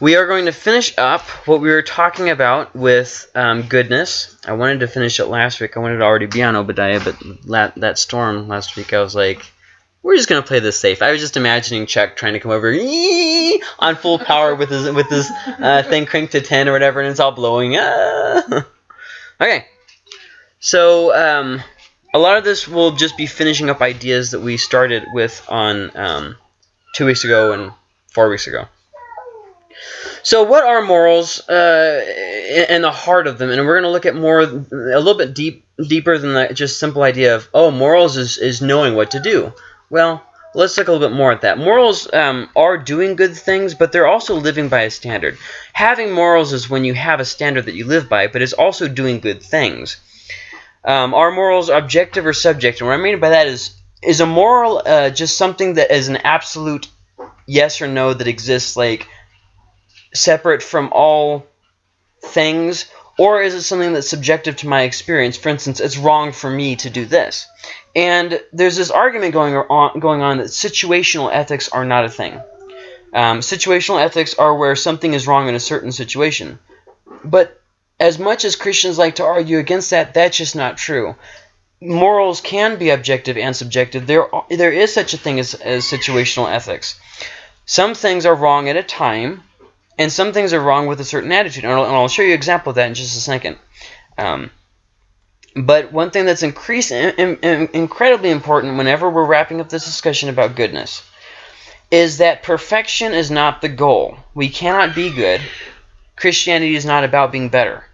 we are going to finish up what we were talking about with um, goodness. I wanted to finish it last week. I wanted to already be on Obadiah, but that, that storm last week, I was like, we're just gonna play this safe. I was just imagining Chuck trying to come over on full power with his with his uh, thing cranked to ten or whatever, and it's all blowing. Ah. okay, so um, a lot of this will just be finishing up ideas that we started with on um, two weeks ago and four weeks ago. So, what are morals uh, and the heart of them? And we're going to look at more, a little bit deep, deeper than the just simple idea of, oh, morals is, is knowing what to do. Well, let's look a little bit more at that. Morals um, are doing good things, but they're also living by a standard. Having morals is when you have a standard that you live by, but it's also doing good things. Um, are morals objective or subjective? And what I mean by that is, is a moral uh, just something that is an absolute yes or no that exists, like separate from all things, or is it something that's subjective to my experience? For instance, it's wrong for me to do this. And there's this argument going on, going on that situational ethics are not a thing. Um, situational ethics are where something is wrong in a certain situation. But as much as Christians like to argue against that, that's just not true. Morals can be objective and subjective. There, there is such a thing as, as situational ethics. Some things are wrong at a time, and some things are wrong with a certain attitude. And I'll, and I'll show you an example of that in just a second. Um, but one thing that's increase, in, in, incredibly important whenever we're wrapping up this discussion about goodness is that perfection is not the goal. We cannot be good. Christianity is not about being better.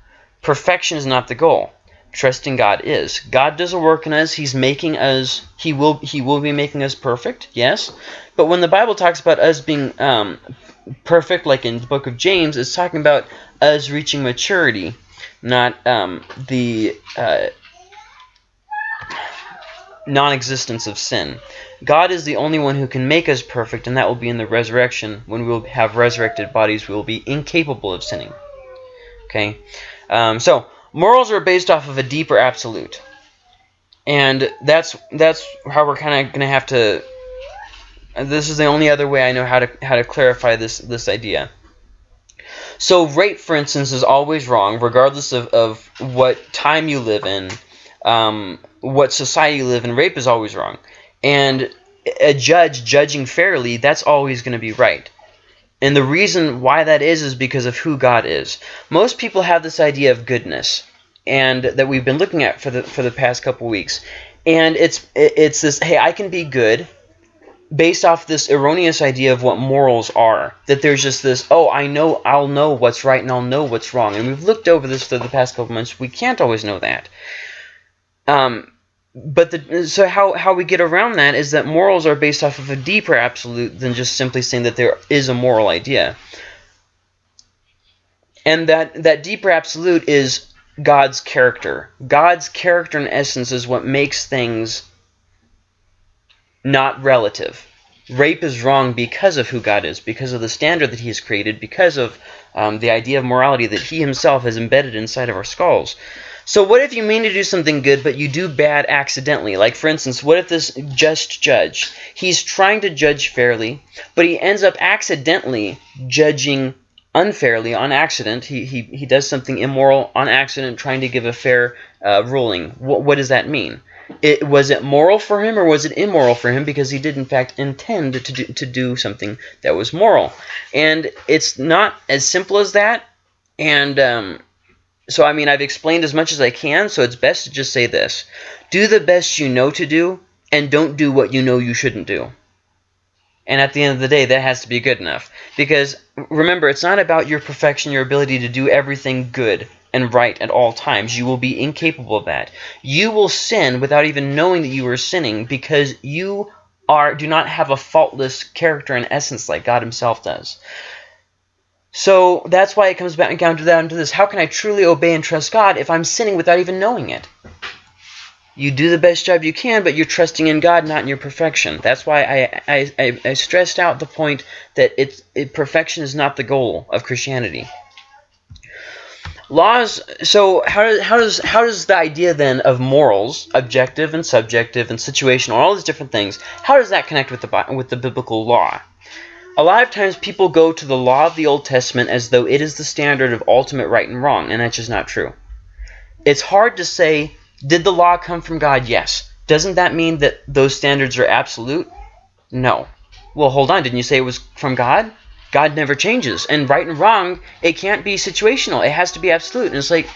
Perfection is not the goal. Trusting God is. God does a work in us. He's making us. He will. He will be making us perfect. Yes. But when the Bible talks about us being um, perfect, like in the book of James, is talking about us reaching maturity, not um, the uh, non-existence of sin. God is the only one who can make us perfect, and that will be in the resurrection. When we will have resurrected bodies, we will be incapable of sinning. Okay, um, so morals are based off of a deeper absolute, and that's that's how we're kind of going to have to this is the only other way I know how to how to clarify this this idea. So rape, for instance, is always wrong, regardless of, of what time you live in, um, what society you live in. Rape is always wrong, and a judge judging fairly, that's always going to be right. And the reason why that is is because of who God is. Most people have this idea of goodness, and that we've been looking at for the for the past couple weeks, and it's it's this hey I can be good based off this erroneous idea of what morals are. That there's just this, oh, I know, I'll know what's right and I'll know what's wrong. And we've looked over this for the past couple months. We can't always know that. Um, but the, so how, how we get around that is that morals are based off of a deeper absolute than just simply saying that there is a moral idea. And that, that deeper absolute is God's character. God's character in essence is what makes things not relative. Rape is wrong because of who God is, because of the standard that he has created, because of um, the idea of morality that he himself has embedded inside of our skulls. So what if you mean to do something good, but you do bad accidentally? Like, for instance, what if this just judge, he's trying to judge fairly, but he ends up accidentally judging unfairly on accident. He, he, he does something immoral on accident, trying to give a fair uh, ruling. What, what does that mean? It was it moral for him or was it immoral for him? Because he did in fact intend to do, to do something that was moral. And it's not as simple as that. And um, so I mean I've explained as much as I can so it's best to just say this. Do the best you know to do and don't do what you know you shouldn't do. And at the end of the day that has to be good enough. Because remember it's not about your perfection your ability to do everything good and right at all times. You will be incapable of that. You will sin without even knowing that you are sinning because you are do not have a faultless character and essence like God himself does. So that's why it comes back down to, down to this. How can I truly obey and trust God if I'm sinning without even knowing it? You do the best job you can, but you're trusting in God, not in your perfection. That's why I, I, I, I stressed out the point that it's, it, perfection is not the goal of Christianity laws so how, how does how does the idea then of morals objective and subjective and situational all these different things how does that connect with the with the biblical law a lot of times people go to the law of the Old Testament as though it is the standard of ultimate right and wrong, and that's just not true. It's hard to say, did the law come from God? Yes. Doesn't that mean that those standards are absolute? No. Well, hold on. Didn't you say it was from God? God never changes. And right and wrong, it can't be situational. It has to be absolute. And it's like,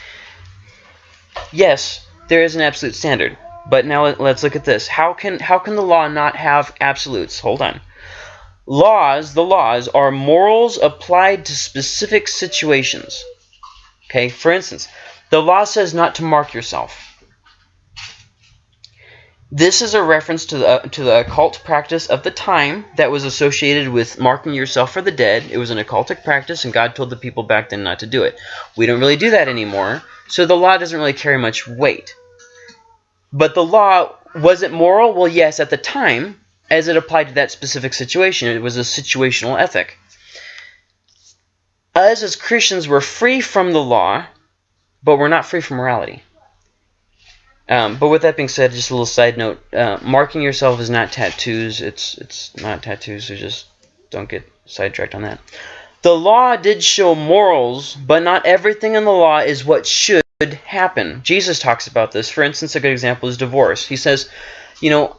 yes, there is an absolute standard. But now let's look at this. How can how can the law not have absolutes? Hold on. Laws, the laws, are morals applied to specific situations. Okay, for instance, the law says not to mark yourself. This is a reference to the uh, to the occult practice of the time that was associated with marking yourself for the dead. It was an occultic practice, and God told the people back then not to do it. We don't really do that anymore, so the law doesn't really carry much weight. But the law, was it moral? Well, yes, at the time, as it applied to that specific situation. It was a situational ethic. Us as Christians were free from the law, but we're not free from morality. Um, but with that being said, just a little side note: uh, marking yourself is not tattoos. It's it's not tattoos. So just don't get sidetracked on that. The law did show morals, but not everything in the law is what should happen. Jesus talks about this. For instance, a good example is divorce. He says, you know,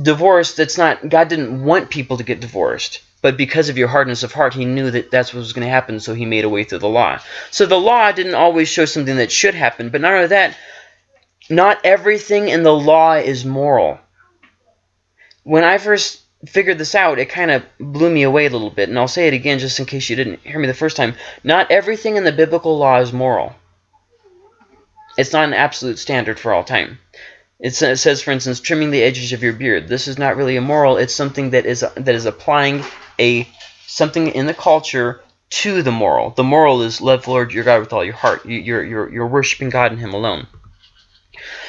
divorce. That's not God didn't want people to get divorced. But because of your hardness of heart, he knew that that's what was going to happen, so he made a way through the law. So the law didn't always show something that should happen, but not only that, not everything in the law is moral. When I first figured this out, it kind of blew me away a little bit, and I'll say it again just in case you didn't hear me the first time. Not everything in the biblical law is moral. It's not an absolute standard for all time. It says, for instance, trimming the edges of your beard. This is not really immoral. It's something that is that is applying a something in the culture to the moral. The moral is love the Lord your God with all your heart. You're you're you're worshiping God and Him alone.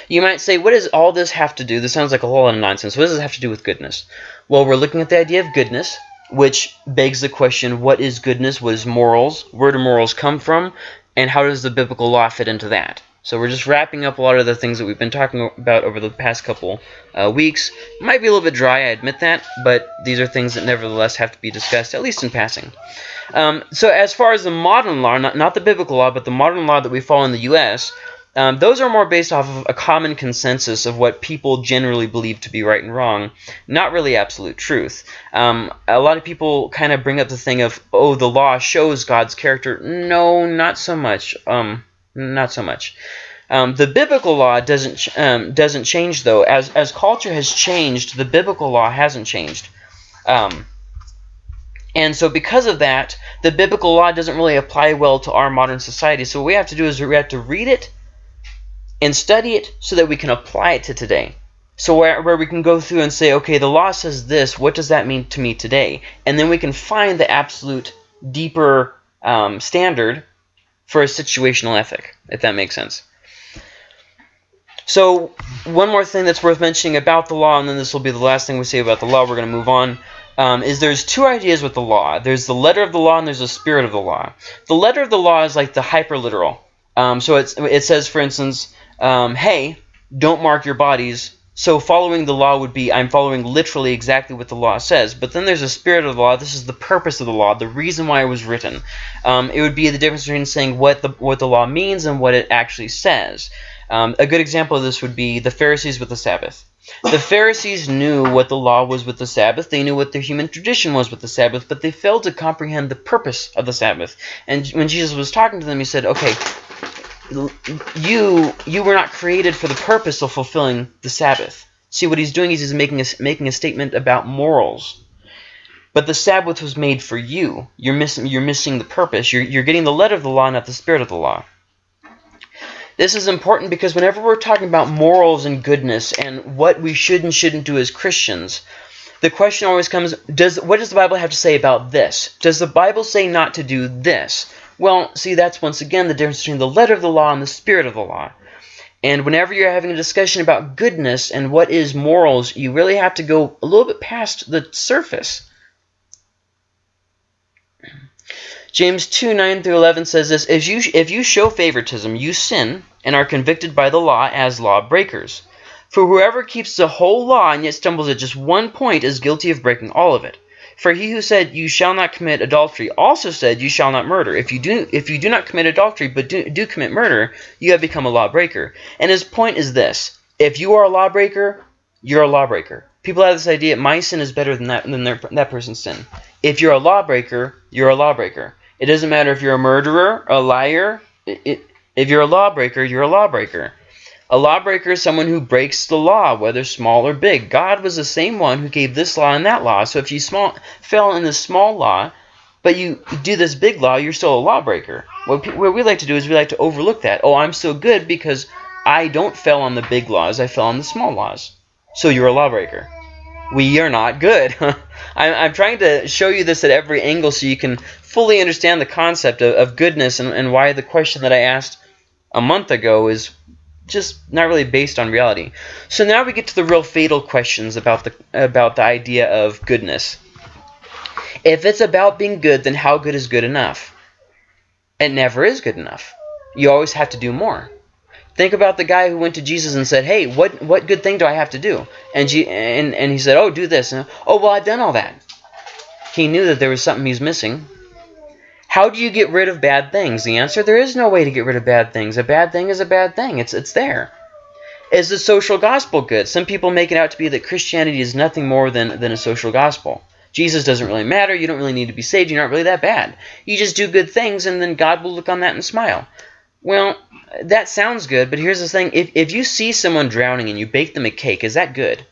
You might say, what does all this have to do? This sounds like a whole lot of nonsense. What does this have to do with goodness? Well, we're looking at the idea of goodness, which begs the question, what is goodness? What is morals? Where do morals come from? And how does the biblical law fit into that? So we're just wrapping up a lot of the things that we've been talking about over the past couple uh, weeks. Might be a little bit dry, I admit that, but these are things that nevertheless have to be discussed, at least in passing. Um, so as far as the modern law, not, not the biblical law, but the modern law that we follow in the U.S., um, those are more based off of a common consensus of what people generally believe to be right and wrong, not really absolute truth. Um, a lot of people kind of bring up the thing of, oh, the law shows God's character. No, not so much. Um, not so much. Um, the biblical law doesn't um, doesn't change though. As as culture has changed, the biblical law hasn't changed. Um, and so because of that, the biblical law doesn't really apply well to our modern society. So what we have to do is we have to read it and study it so that we can apply it to today. So where, where we can go through and say, okay, the law says this, what does that mean to me today? And then we can find the absolute deeper um, standard for a situational ethic, if that makes sense. So one more thing that's worth mentioning about the law, and then this will be the last thing we say about the law, we're going to move on, um, is there's two ideas with the law. There's the letter of the law and there's the spirit of the law. The letter of the law is like the hyperliteral. Um, so it says, for instance, um, hey, don't mark your bodies. So following the law would be I'm following literally exactly what the law says. But then there's a spirit of the law. This is the purpose of the law, the reason why it was written. Um, it would be the difference between saying what the what the law means and what it actually says. Um, a good example of this would be the Pharisees with the Sabbath. The Pharisees knew what the law was with the Sabbath. They knew what their human tradition was with the Sabbath, but they failed to comprehend the purpose of the Sabbath. And when Jesus was talking to them, he said, okay, you you were not created for the purpose of fulfilling the Sabbath. See what he's doing is he's making a, making a statement about morals. But the Sabbath was made for you. You're missing you're missing the purpose. You're you're getting the letter of the law, not the spirit of the law. This is important because whenever we're talking about morals and goodness and what we should and shouldn't do as Christians, the question always comes, does what does the Bible have to say about this? Does the Bible say not to do this? Well, see, that's once again the difference between the letter of the law and the spirit of the law. And whenever you're having a discussion about goodness and what is morals, you really have to go a little bit past the surface. James 2, 9 through 11 says this, if you, if you show favoritism, you sin and are convicted by the law as lawbreakers. For whoever keeps the whole law and yet stumbles at just one point is guilty of breaking all of it. For he who said, You shall not commit adultery, also said, You shall not murder. If you do, if you do not commit adultery, but do, do commit murder, you have become a lawbreaker. And his point is this if you are a lawbreaker, you're a lawbreaker. People have this idea my sin is better than that than their, that person's sin. If you're a lawbreaker, you're a lawbreaker. It doesn't matter if you're a murderer, a liar. It, it, if you're a lawbreaker, you're a lawbreaker. A lawbreaker is someone who breaks the law, whether small or big. God was the same one who gave this law and that law. So if you small, fell in the small law, but you do this big law, you're still a lawbreaker. What, what we like to do is we like to overlook that. Oh, I'm so good because I don't fell on the big laws. I fell on the small laws. So you're a lawbreaker. We are not good. I'm, I'm trying to show you this at every angle so you can fully understand the concept of, of goodness and, and why the question that I asked a month ago is just not really based on reality. So now we get to the real fatal questions about the about the idea of goodness. If it's about being good, then how good is good enough? It never is good enough. You always have to do more. Think about the guy who went to Jesus and said, "Hey, what what good thing do I have to do?" And G and and he said, "Oh, do this." And, oh, well, I've done all that. He knew that there was something he's missing. How do you get rid of bad things? The answer, there is no way to get rid of bad things. A bad thing is a bad thing. It's, it's there. Is the social gospel good? Some people make it out to be that Christianity is nothing more than, than a social gospel. Jesus doesn't really matter. You don't really need to be saved. You're not really that bad. You just do good things, and then God will look on that and smile. Well, that sounds good, but here's the thing. If, if you see someone drowning and you bake them a cake, is that good?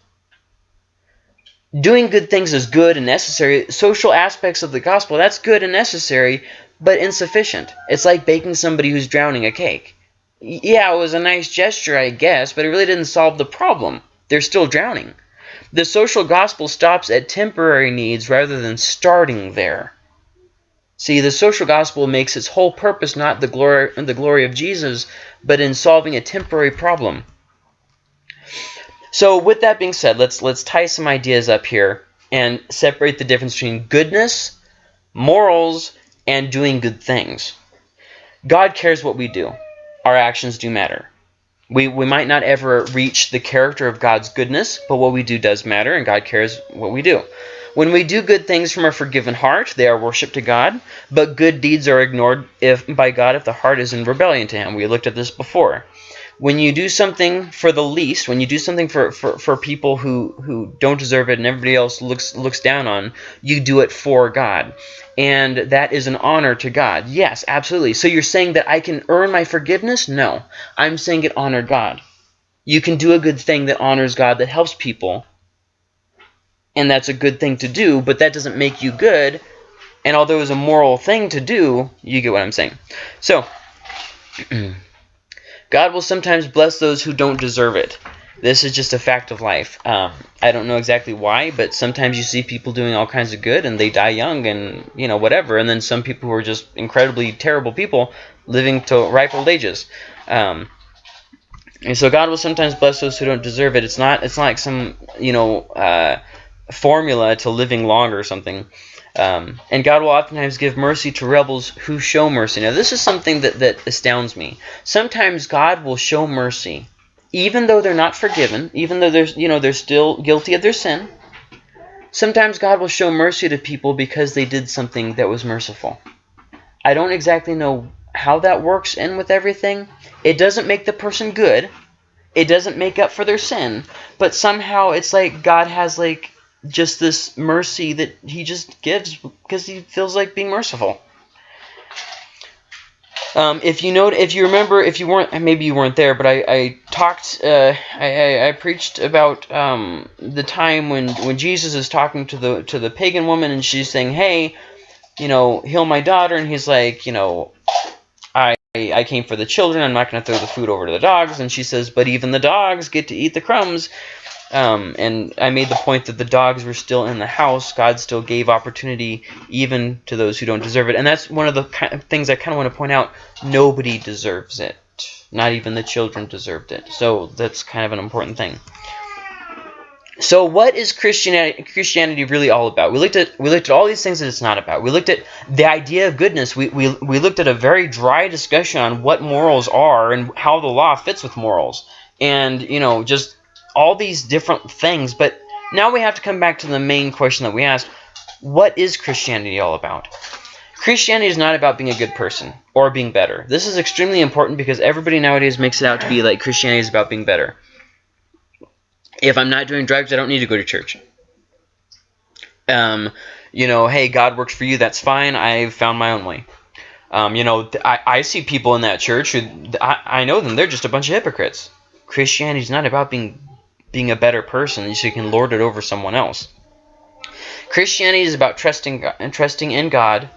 Doing good things is good and necessary. Social aspects of the gospel, that's good and necessary, but insufficient. It's like baking somebody who's drowning a cake. Yeah, it was a nice gesture, I guess, but it really didn't solve the problem. They're still drowning. The social gospel stops at temporary needs rather than starting there. See, the social gospel makes its whole purpose not the glory, the glory of Jesus, but in solving a temporary problem. So with that being said, let's let's tie some ideas up here and separate the difference between goodness, morals, and doing good things. God cares what we do. Our actions do matter. We, we might not ever reach the character of God's goodness, but what we do does matter, and God cares what we do. When we do good things from a forgiven heart, they are worship to God, but good deeds are ignored if by God if the heart is in rebellion to Him. We looked at this before when you do something for the least, when you do something for, for, for people who, who don't deserve it and everybody else looks looks down on, you do it for God. And that is an honor to God. Yes, absolutely. So you're saying that I can earn my forgiveness? No. I'm saying it honored God. You can do a good thing that honors God, that helps people. And that's a good thing to do, but that doesn't make you good. And although it's a moral thing to do, you get what I'm saying. So, God will sometimes bless those who don't deserve it. This is just a fact of life. Um, I don't know exactly why, but sometimes you see people doing all kinds of good and they die young and, you know, whatever. And then some people who are just incredibly terrible people living to ripe old ages. Um, and so God will sometimes bless those who don't deserve it. It's not, it's not like some, you know, uh, formula to living longer or something. Um, and God will oftentimes give mercy to rebels who show mercy. Now, this is something that, that astounds me. Sometimes God will show mercy, even though they're not forgiven, even though they're, you know, they're still guilty of their sin. Sometimes God will show mercy to people because they did something that was merciful. I don't exactly know how that works in with everything. It doesn't make the person good. It doesn't make up for their sin. But somehow it's like God has like just this mercy that he just gives because he feels like being merciful. Um, if you know, if you remember, if you weren't, maybe you weren't there, but I, I talked, uh, I, I, preached about um, the time when, when Jesus is talking to the to the pagan woman, and she's saying, "Hey, you know, heal my daughter," and he's like, "You know, I I came for the children. I'm not going to throw the food over to the dogs." And she says, "But even the dogs get to eat the crumbs." Um, and I made the point that the dogs were still in the house. God still gave opportunity even to those who don't deserve it. And that's one of the kind of things I kind of want to point out. Nobody deserves it. Not even the children deserved it. So that's kind of an important thing. So what is Christianity, Christianity really all about? We looked at we looked at all these things that it's not about. We looked at the idea of goodness. We, we, we looked at a very dry discussion on what morals are and how the law fits with morals. And, you know, just all these different things. But now we have to come back to the main question that we asked. what is Christianity all about? Christianity is not about being a good person or being better. This is extremely important because everybody nowadays makes it out to be like Christianity is about being better. If I'm not doing drugs, I don't need to go to church. Um, you know, hey, God works for you, that's fine. I've found my own way. Um, you know, I, I see people in that church who I, I know them. They're just a bunch of hypocrites. Christianity is not about being being a better person so you can lord it over someone else. Christianity is about trusting and trusting in God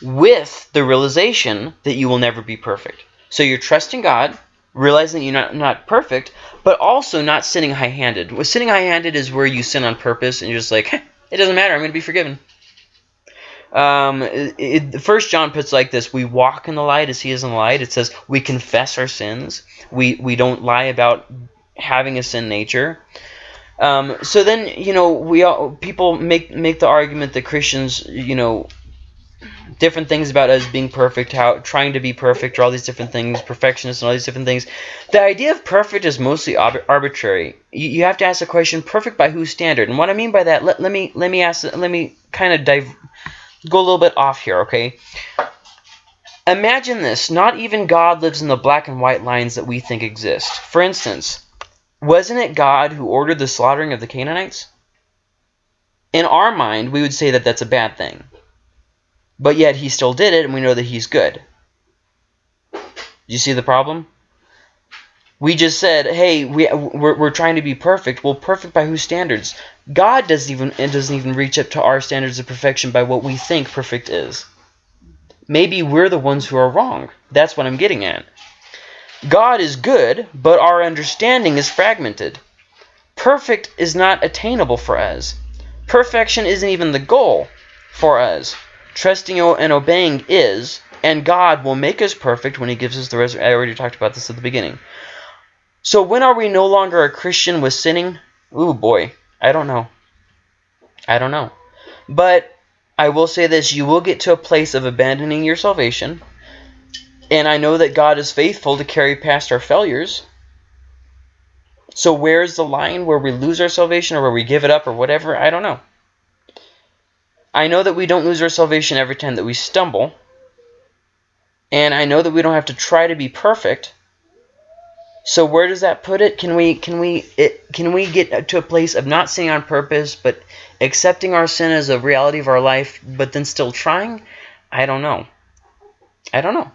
with the realization that you will never be perfect. So you're trusting God, realizing you're not, not perfect, but also not sinning high-handed. Well, sinning high-handed is where you sin on purpose and you're just like, it doesn't matter, I'm going to be forgiven. Um, it, First John puts like this: We walk in the light as He is in the light. It says we confess our sins. We we don't lie about having a sin nature. Um, so then you know we all people make make the argument that Christians you know different things about us being perfect, how trying to be perfect, or all these different things, perfectionists and all these different things. The idea of perfect is mostly arbitrary. You, you have to ask the question, perfect by whose standard? And what I mean by that, let, let me let me ask, let me kind of dive, go a little bit off here, okay? Imagine this: not even God lives in the black and white lines that we think exist. For instance, wasn't it God who ordered the slaughtering of the Canaanites? In our mind, we would say that that's a bad thing but yet he still did it, and we know that he's good. Do you see the problem? We just said, hey, we, we're, we're trying to be perfect. Well, perfect by whose standards? God doesn't even doesn't even reach up to our standards of perfection by what we think perfect is. Maybe we're the ones who are wrong. That's what I'm getting at. God is good, but our understanding is fragmented. Perfect is not attainable for us. Perfection isn't even the goal for us. Trusting and obeying is, and God will make us perfect when he gives us the resurrection. I already talked about this at the beginning. So when are we no longer a Christian with sinning? Ooh, boy. I don't know. I don't know. But I will say this. You will get to a place of abandoning your salvation. And I know that God is faithful to carry past our failures. So where's the line where we lose our salvation or where we give it up or whatever? I don't know. I know that we don't lose our salvation every time that we stumble. And I know that we don't have to try to be perfect. So where does that put it? Can we can we it, can we get to a place of not sinning on purpose, but accepting our sin as a reality of our life, but then still trying? I don't know. I don't know.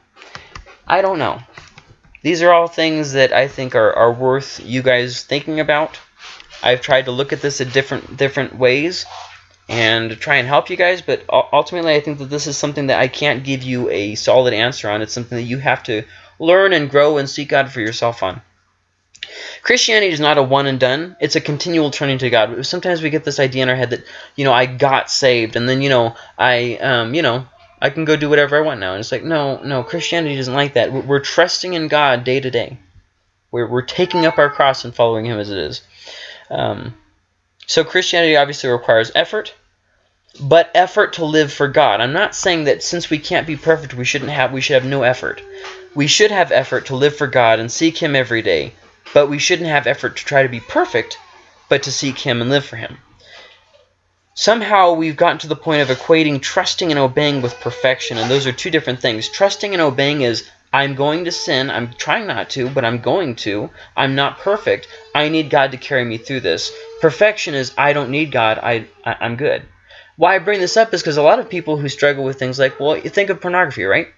I don't know. These are all things that I think are, are worth you guys thinking about. I've tried to look at this in different different ways and try and help you guys. But ultimately, I think that this is something that I can't give you a solid answer on. It's something that you have to learn and grow and seek God for yourself on. Christianity is not a one and done. It's a continual turning to God. Sometimes we get this idea in our head that, you know, I got saved and then, you know, I, um, you know, I can go do whatever I want now. And it's like, no, no, Christianity doesn't like that. We're trusting in God day to day. We're, we're taking up our cross and following Him as it is. Um, so Christianity obviously requires effort, but effort to live for God. I'm not saying that since we can't be perfect, we shouldn't have we should have no effort. We should have effort to live for God and seek Him every day, but we shouldn't have effort to try to be perfect, but to seek Him and live for Him. Somehow we've gotten to the point of equating trusting and obeying with perfection, and those are two different things. Trusting and obeying is I'm going to sin. I'm trying not to, but I'm going to. I'm not perfect. I need God to carry me through this. Perfection is I don't need God. I, I am good. Why I bring this up is because a lot of people who struggle with things like, well, you think of pornography, right?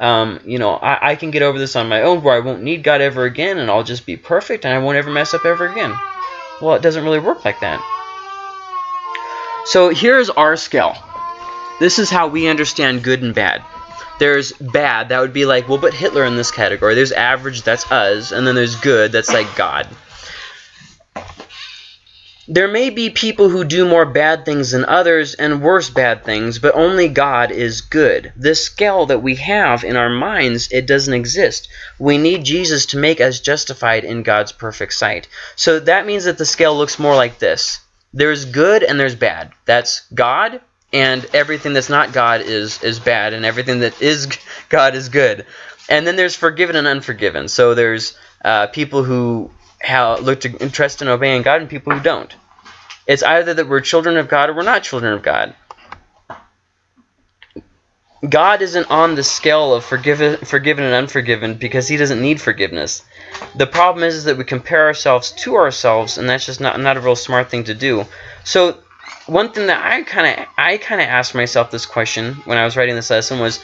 Um, you know, I, I can get over this on my own where I won't need God ever again and I'll just be perfect and I won't ever mess up ever again. Well, it doesn't really work like that. So here's our scale. This is how we understand good and bad. There's bad, that would be like, we'll put Hitler in this category. There's average, that's us. And then there's good, that's like God. There may be people who do more bad things than others and worse bad things, but only God is good. This scale that we have in our minds, it doesn't exist. We need Jesus to make us justified in God's perfect sight. So that means that the scale looks more like this. There's good and there's bad. That's God and everything that's not God is is bad, and everything that is God is good. And then there's forgiven and unforgiven. So there's uh, people who have, look to trust in obeying God, and people who don't. It's either that we're children of God or we're not children of God. God isn't on the scale of forgiven, forgiven and unforgiven because he doesn't need forgiveness. The problem is, is that we compare ourselves to ourselves, and that's just not, not a real smart thing to do. So one thing that I kind of I kind of asked myself this question when I was writing this lesson was,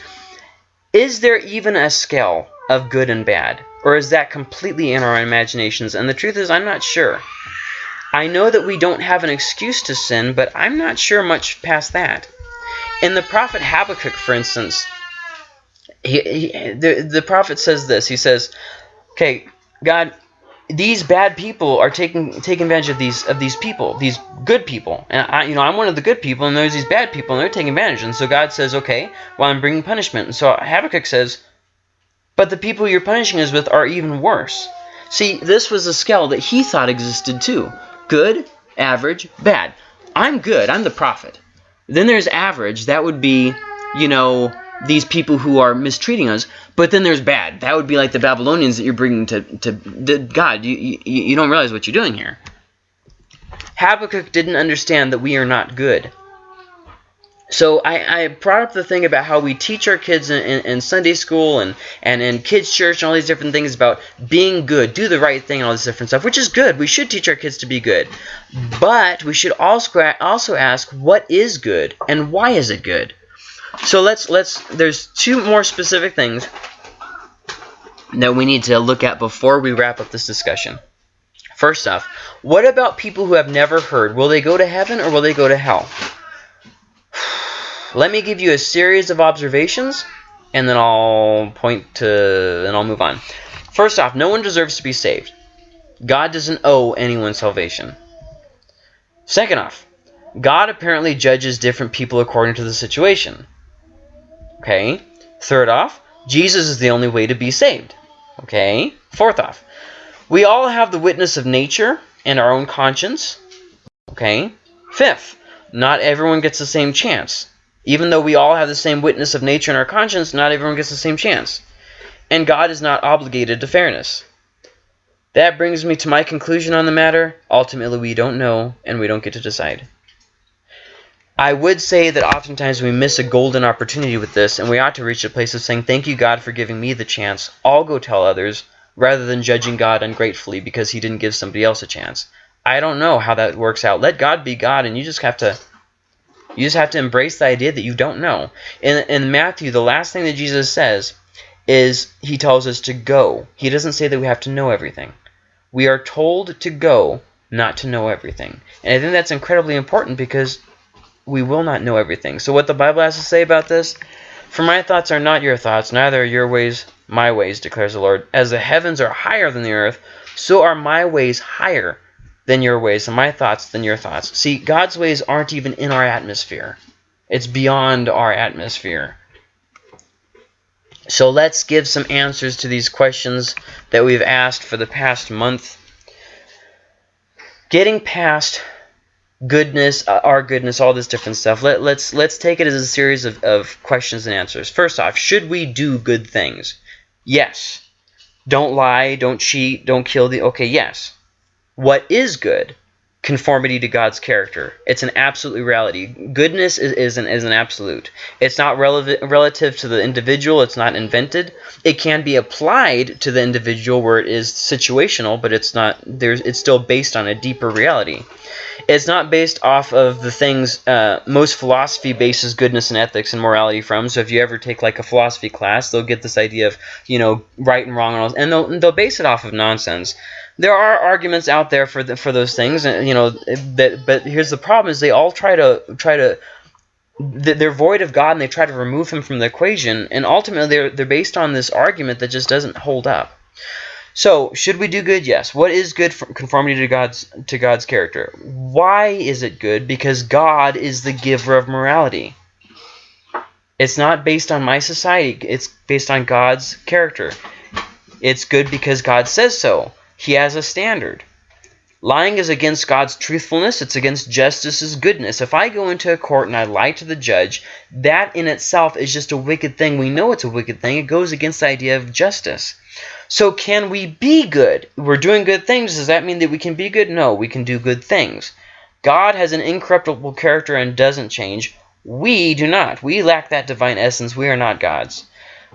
is there even a scale of good and bad, or is that completely in our imaginations? And the truth is, I'm not sure. I know that we don't have an excuse to sin, but I'm not sure much past that. In the prophet Habakkuk, for instance, he, he, the, the prophet says this. He says, okay, God, these bad people are taking taking advantage of these of these people, these good people, and I, you know, I'm one of the good people, and there's these bad people, and they're taking advantage. And so God says, okay, well, I'm bringing punishment. And so Habakkuk says, but the people you're punishing us with are even worse. See, this was a scale that he thought existed too: good, average, bad. I'm good. I'm the prophet. Then there's average. That would be, you know, these people who are mistreating us. But then there's bad. That would be like the Babylonians that you're bringing to, to, God. You, you, you don't realize what you're doing here. Habakkuk didn't understand that we are not good. So I, I, brought up the thing about how we teach our kids in, in, in, Sunday school and, and in kids' church and all these different things about being good, do the right thing, and all this different stuff, which is good. We should teach our kids to be good. But we should also, also ask what is good and why is it good? So let's let's there's two more specific things that we need to look at before we wrap up this discussion. First off, what about people who have never heard? Will they go to heaven or will they go to hell? Let me give you a series of observations and then I'll point to and I'll move on. First off, no one deserves to be saved. God doesn't owe anyone salvation. Second off, God apparently judges different people according to the situation. Okay. Third off, Jesus is the only way to be saved. Okay. Fourth off, we all have the witness of nature and our own conscience. Okay. Fifth, not everyone gets the same chance. Even though we all have the same witness of nature in our conscience, not everyone gets the same chance. And God is not obligated to fairness. That brings me to my conclusion on the matter. Ultimately, we don't know, and we don't get to decide. I would say that oftentimes we miss a golden opportunity with this, and we ought to reach a place of saying, Thank you, God, for giving me the chance. I'll go tell others, rather than judging God ungratefully because he didn't give somebody else a chance. I don't know how that works out. Let God be God, and you just have to you just have to embrace the idea that you don't know. In, in Matthew, the last thing that Jesus says is he tells us to go. He doesn't say that we have to know everything. We are told to go, not to know everything. And I think that's incredibly important because we will not know everything. So what the Bible has to say about this? For my thoughts are not your thoughts, neither are your ways my ways, declares the Lord. As the heavens are higher than the earth, so are my ways higher than your ways, and my thoughts than your thoughts. See, God's ways aren't even in our atmosphere. It's beyond our atmosphere. So let's give some answers to these questions that we've asked for the past month. Getting past goodness, uh, our goodness, all this different stuff. Let, let's let's take it as a series of, of questions and answers. First off, should we do good things? Yes. Don't lie, don't cheat, don't kill the okay, yes. What is good? conformity to God's character. It's an absolute reality. Goodness is, is, an, is an absolute. It's not relevant, relative to the individual. It's not invented. It can be applied to the individual where it is situational, but it's not. There's. It's still based on a deeper reality. It's not based off of the things uh, most philosophy bases goodness and ethics and morality from. So if you ever take like a philosophy class, they'll get this idea of you know right and wrong, and, all, and they'll they'll base it off of nonsense there are arguments out there for the, for those things, and you know that. But here's the problem: is they all try to try to they're void of God, and they try to remove him from the equation, and ultimately they're they're based on this argument that just doesn't hold up. So, should we do good? Yes. What is good for conformity to God's to God's character? Why is it good? Because God is the giver of morality. It's not based on my society. It's based on God's character. It's good because God says so. He has a standard. Lying is against God's truthfulness. It's against justice's goodness. If I go into a court and I lie to the judge, that in itself is just a wicked thing. We know it's a wicked thing. It goes against the idea of justice. So can we be good? We're doing good things. Does that mean that we can be good? No, we can do good things. God has an incorruptible character and doesn't change. We do not. We lack that divine essence. We are not gods,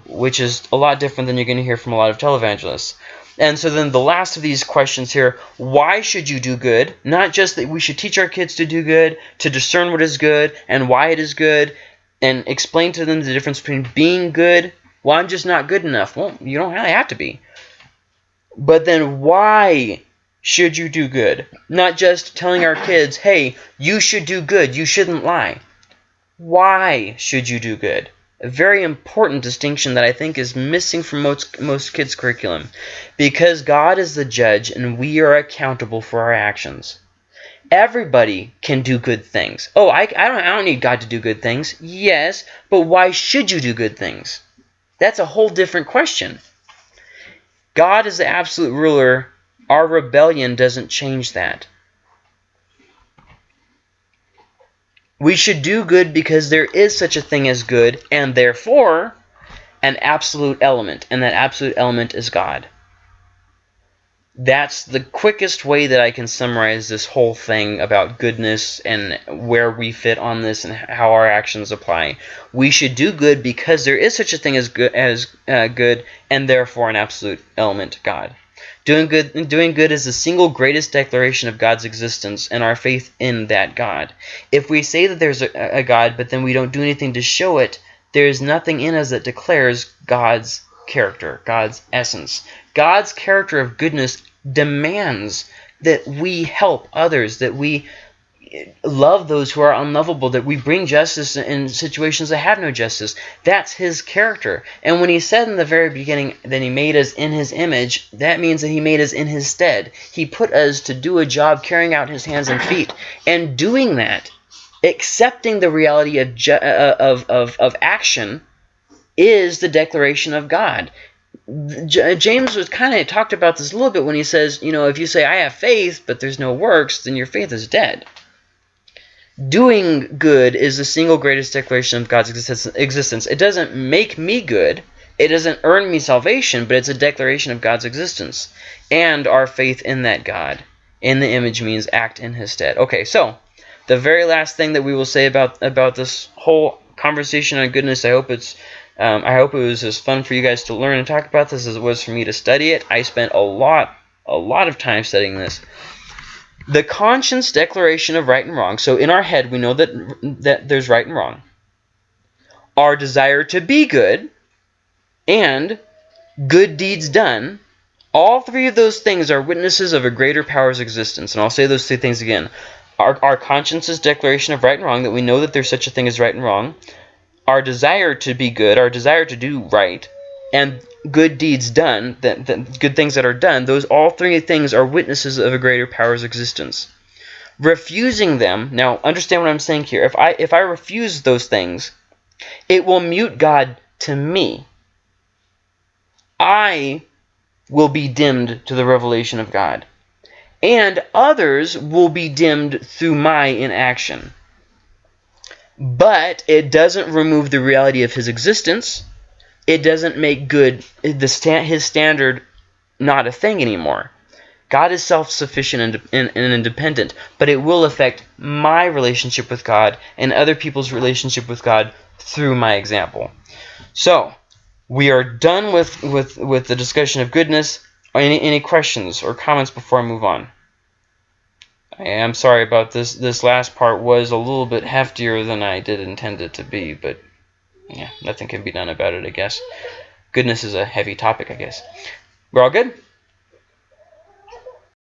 which is a lot different than you're going to hear from a lot of televangelists. And so then the last of these questions here, why should you do good? Not just that we should teach our kids to do good, to discern what is good and why it is good, and explain to them the difference between being good. Well, I'm just not good enough. Well, you don't really have to be. But then why should you do good? Not just telling our kids, hey, you should do good, you shouldn't lie. Why should you do good? A very important distinction that I think is missing from most, most kids' curriculum. Because God is the judge and we are accountable for our actions. Everybody can do good things. Oh, I, I, don't, I don't need God to do good things. Yes, but why should you do good things? That's a whole different question. God is the absolute ruler. Our rebellion doesn't change that. We should do good because there is such a thing as good, and therefore an absolute element, and that absolute element is God. That's the quickest way that I can summarize this whole thing about goodness and where we fit on this and how our actions apply. We should do good because there is such a thing as good, as uh, good and therefore an absolute element, God. Doing good, doing good is the single greatest declaration of God's existence and our faith in that God. If we say that there's a, a God, but then we don't do anything to show it, there is nothing in us that declares God's character, God's essence. God's character of goodness demands that we help others, that we love those who are unlovable, that we bring justice in situations that have no justice. That's his character. And when he said in the very beginning that he made us in his image, that means that he made us in his stead. He put us to do a job carrying out his hands and feet. And doing that, accepting the reality of, uh, of, of, of action, is the declaration of God. James was kind of talked about this a little bit when he says, you know, if you say, I have faith, but there's no works, then your faith is dead doing good is the single greatest declaration of God's existence. It doesn't make me good. It doesn't earn me salvation, but it's a declaration of God's existence and our faith in that God. In the image means act in his stead. Okay, so the very last thing that we will say about about this whole conversation on goodness, I hope it's um, I hope it was as fun for you guys to learn and talk about this as it was for me to study it. I spent a lot a lot of time studying this the conscience declaration of right and wrong. So in our head, we know that that there's right and wrong. Our desire to be good and good deeds done. All three of those things are witnesses of a greater power's existence. And I'll say those three things again. Our, our conscience's declaration of right and wrong, that we know that there's such a thing as right and wrong. Our desire to be good, our desire to do right, and good deeds done, that, good things that are done, those all three things are witnesses of a greater power's existence. Refusing them, now understand what I'm saying here. If I if I refuse those things, it will mute God to me. I will be dimmed to the revelation of God. And others will be dimmed through my inaction. But it doesn't remove the reality of his existence it doesn't make good the sta his standard not a thing anymore. God is self-sufficient and, and, independent, but it will affect my relationship with God and other people's relationship with God through my example. So, we are done with, with, with the discussion of goodness. Any, any questions or comments before I move on? I am sorry about this. This last part was a little bit heftier than I did intend it to be, but yeah, nothing can be done about it, I guess. Goodness is a heavy topic, I guess. We're all good?